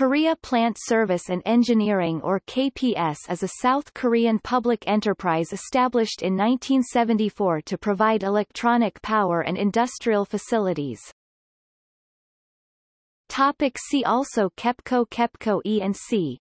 Korea Plant Service and Engineering or KPS is a South Korean public enterprise established in 1974 to provide electronic power and industrial facilities. Topic see also KEPCO KEPCO E and C